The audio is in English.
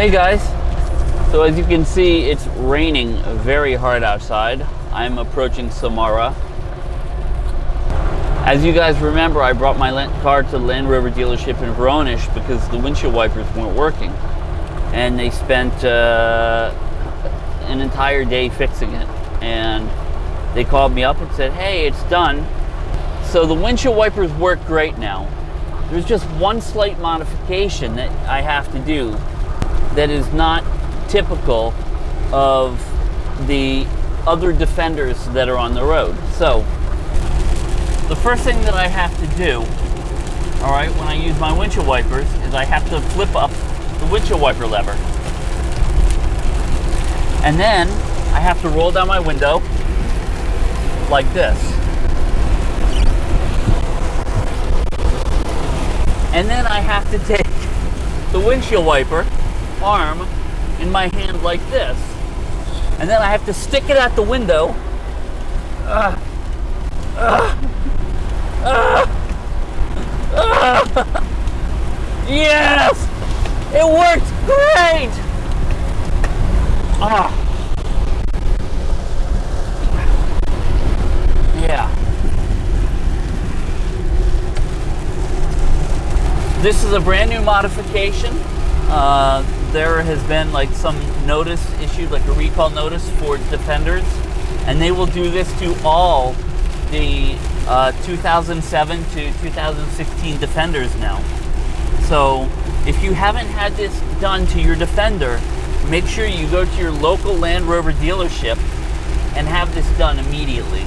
Hey guys, so as you can see it's raining very hard outside. I'm approaching Samara. As you guys remember, I brought my car to the Land Rover dealership in Voronezh because the windshield wipers weren't working. And they spent uh, an entire day fixing it. And they called me up and said, hey, it's done. So the windshield wipers work great now. There's just one slight modification that I have to do that is not typical of the other defenders that are on the road. So the first thing that I have to do, all right, when I use my windshield wipers is I have to flip up the windshield wiper lever. And then I have to roll down my window like this. And then I have to take the windshield wiper arm in my hand like this. And then I have to stick it out the window. Uh, uh, yes! It worked great! Ah. Yeah. This is a brand new modification. Uh, there has been like some notice issued, like a recall notice for Defenders, and they will do this to all the uh, 2007 to 2016 Defenders now. So if you haven't had this done to your Defender, make sure you go to your local Land Rover dealership and have this done immediately.